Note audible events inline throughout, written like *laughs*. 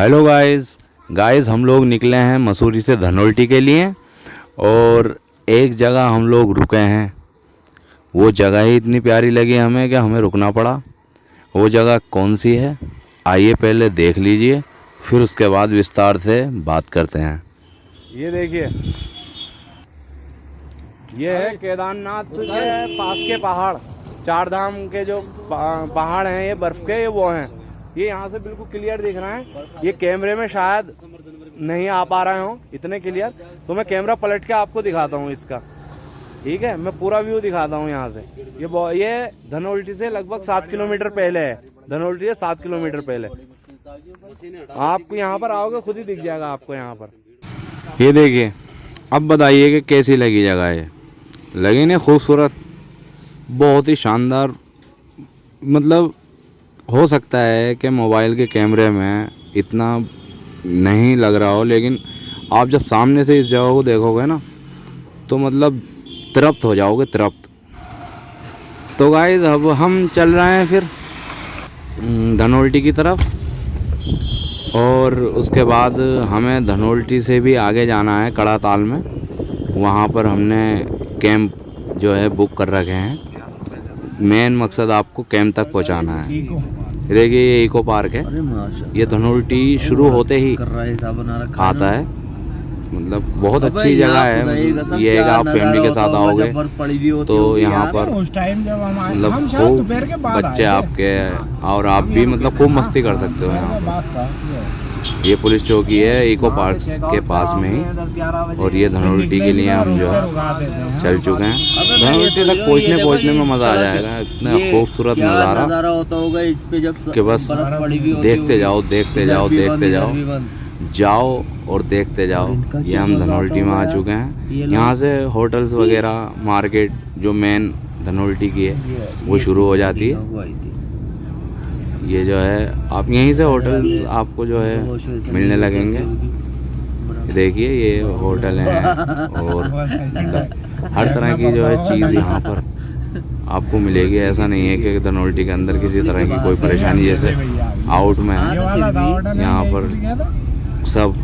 Hello guys. Guys, हम लोग निकले हैं मसूरी से धनोल्टी के लिए और एक जगह हम लोग रुके हैं। वो जगह ही इतनी प्यारी लगी हमें कि हमें रुकना पड़ा। वो जगह कौन सी है? आइए पहले देख लीजिए, फिर उसके बाद विस्तार से बात करते हैं। ये देखिए। ये है केदारनाथ के पास के पहाड़। चार धाम के जो पहाड़ हैं, ये बर्फ़ के, ये वो हैं। ये यहाँ से बिल्कुल क्लियर दिख रहा है। ये कैमरे में शायद नहीं आ पा रहे हो, इतने क्लियर तो मैं कैमरा पलट के आपको दिखाता हूँ इसका। ठीक है? मैं पूरा व्यू दिखाता हूँ यहाँ से। ये ये धनोल्टी से लगभग सात किलोमीटर पहले है। धनोल्टी से सात किलोमीटर पहले। आप यहाँ पर आओगे, खुद ही दिख जाएगा आपको यहाँ पर। ये देखिए, अब बताइए कि कैसी लगी जगह ये। लगी नहीं, खूबसूरत। बहुत ही शानदार। मतलब हो सकता है कि मोबाइल के कैमरे में इतना नहीं लग रहा हो लेकिन आप जब सामने से इस जगह को देखोगे ना तो मतलब तृप्त हो जाओगे तृप्त। तो गाइज़ अब हम चल रहे हैं फिर हम्म, धनोल्टी की तरफ़ और उसके बाद हमें धनोल्टी से भी आगे जाना है कड़ाताल में। वहाँ पर हमने कैंप जो है बुक कर रखे हैं। मेन मकसद आपको कैंप तक पहुँचाना है। देखिए ये इको पार्क है। ये धनोल्टी शुरू होते ही है आता है। मतलब बहुत अच्छी जगह एक है। ये है आप फैमिली के साथ आओगे तो यहाँ पर उस टाइम जब हम आए मतलब खूब दोपहर के बाद बच्चे। आपके और आप भी मतलब खूब मस्ती कर सकते हो यहाँ पर। ये पुलिस चौकी है इको पार्क के पास में ही। और ये धनोल्टी के लिए हम जो है चल चुके हैं। धनोल्टी तक पहुँचने पहुँचने में मज़ा आ जाएगा। इतना खूबसूरत नज़ारा। नज़ारा होता होगा इस पे जब कि बस देखते जाओ देखते जाओ देखते जाओ। जाओ और देखते जाओ। ये हम धनोल्टी में आ चुके हैं। यहाँ से होटल्स वगैरह मार्केट जो मेन धनोल्टी की है वो शुरू हो जाती है। ये जो है आप यहीं से होटल आपको जो है मिलने लगेंगे। देखिए ये होटल हैं और *laughs* हर *laughs* तरह की जो है चीज़ यहाँ पर आपको मिलेगी। ऐसा नहीं है कि धनोल्टी के अंदर किसी तरह की कोई परेशानी जैसे आउट में है। वाला था होटल यहाँ पर सब?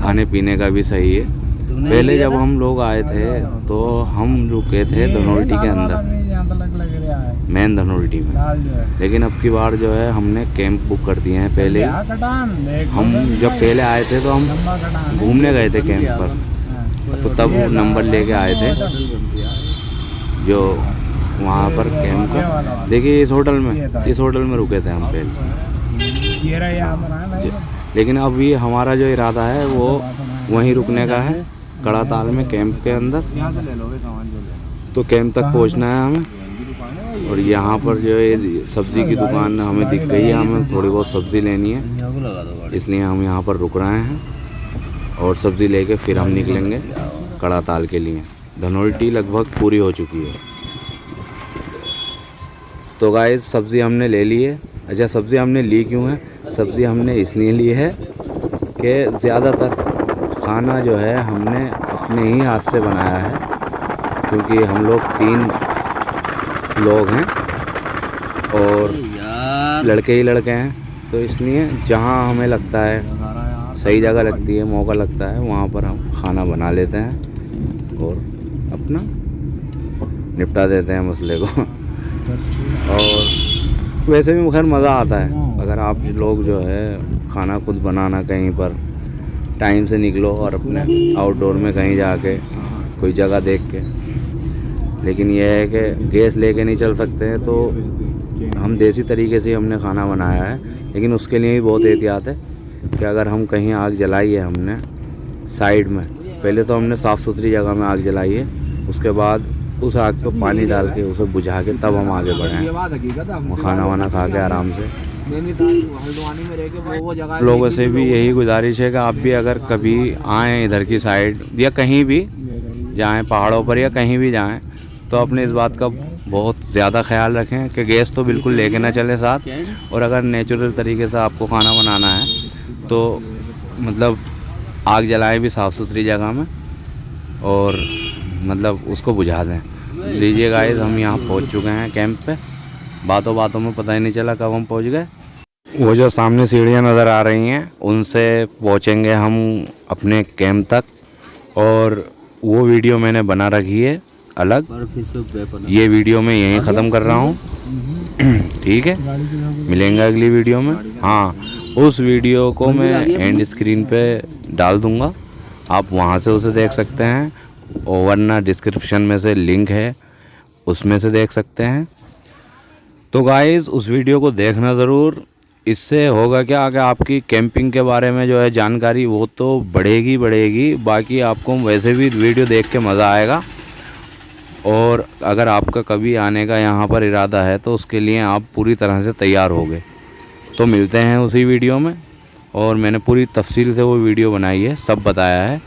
खाने पीने का भी सही है। पहले जब हम लोग आए थे तो हम रुके थे धनोल्टी के अंदर। है। मेन धनोल्टी में। है। लेकिन अब की बार जो है हमने कैंप बुक कर दिए हैं पहले। ही। हम जब पहले आए थे तो हम है। घूमने गए थे कैंप पर। हाँ। तो तब नंबर लेके आए थे। जो वहाँ पर कैंप का देखिए इस होटल में इस होटल में रुके थे हम पहले। है। लेकिन अब ये हमारा जो इरादा है वो वहीं रुकने का है। कड़ा ताल में कैंप के अंदर। तो कैंप तक पहुँचना है हमें। और यहाँ पर जो है सब्ज़ी की दुकान हमें दिख गई है हमें थोड़ी बहुत सब्ज़ी लेनी है। इसलिए हम यहाँ पर रुक रहे हैं और सब्ज़ी लेके फिर हम निकलेंगे कड़ा ताल के लिए। धनोल्टी लगभग पूरी हो चुकी है। तो गाय सब्ज़ी हमने ले ली है। अच्छा सब्ज़ी हमने ली क्यों है? सब्ज़ी हमने इसलिए ली है कि ज़्यादातर खाना जो है हमने अपने ही हाथ से बनाया है क्योंकि हम लोग तीन लोग हैं और लड़के ही लड़के हैं तो इसलिए जहाँ हमें लगता है सही जगह लगती है मौका लगता है वहाँ पर हम खाना बना लेते हैं और अपना निपटा देते हैं मसले को। और वैसे भी खैर मज़ा आता है। अगर आप लोग जो है खाना खुद बनाना कहीं पर टाइम से निकलो और अपने आउटडोर में कहीं जाके कोई जगह देख के। लेकिन यह है कि गैस लेके नहीं चल सकते हैं तो हम देसी तरीके से हमने खाना बनाया है। लेकिन उसके लिए भी बहुत एहतियात है कि अगर हम कहीं आग जलाई है हमने साइड में, पहले तो हमने साफ़ सुथरी जगह में आग जलाई है, उसके बाद उस आग पर पानी डाल के उसे बुझा के तब हम आगे बढ़े खाना वाना खा के आराम से। लोगों से भी यही गुजारिश है कि आप भी अगर कभी आएँ इधर की साइड या कहीं भी जाएँ पहाड़ों पर या कहीं भी जाएँ तो अपने इस बात का बहुत ज़्यादा ख्याल रखें कि गैस तो बिल्कुल लेके ना चले साथ। और अगर नेचुरल तरीके से आपको खाना बनाना है तो मतलब आग जलाएँ भी साफ़ सुथरी जगह में और मतलब उसको बुझा दें। लीजिए गाइस हम यहाँ पहुँच चुके हैं कैंप पे। बातों बातों में पता ही नहीं चला कब हम पहुँच गए। वो जो सामने सीढ़ियाँ नज़र आ रही हैं उनसे पहुँचेंगे हम अपने कैंप तक। और वो वीडियो मैंने बना रखी है अलग। ये वीडियो मैं यहीं ख़त्म कर रहा हूँ। *clears throat* ठीक है? मिलेंगे अगली वीडियो में। हाँ उस वीडियो को मैं एंड स्क्रीन पे डाल दूँगा। आप वहाँ से उसे देख सकते हैं। और वरना डिस्क्रिप्शन में से लिंक है उसमें से देख सकते हैं। तो गाइज़ उस वीडियो को देखना ज़रूर। इससे होगा क्या? कि आपकी कैंपिंग के बारे में जो है जानकारी, वो तो बढ़ेगी बढ़ेगी। बाकी आपको वैसे भी वीडियो देख के मज़ा आएगा। और अगर आपका कभी आने का यहाँ पर इरादा है तो उसके लिए आप पूरी तरह से तैयार होगे तो मिलते हैं उसी वीडियो में। और मैंने पूरी तफसील से वो वीडियो बनाई है, सब बताया है।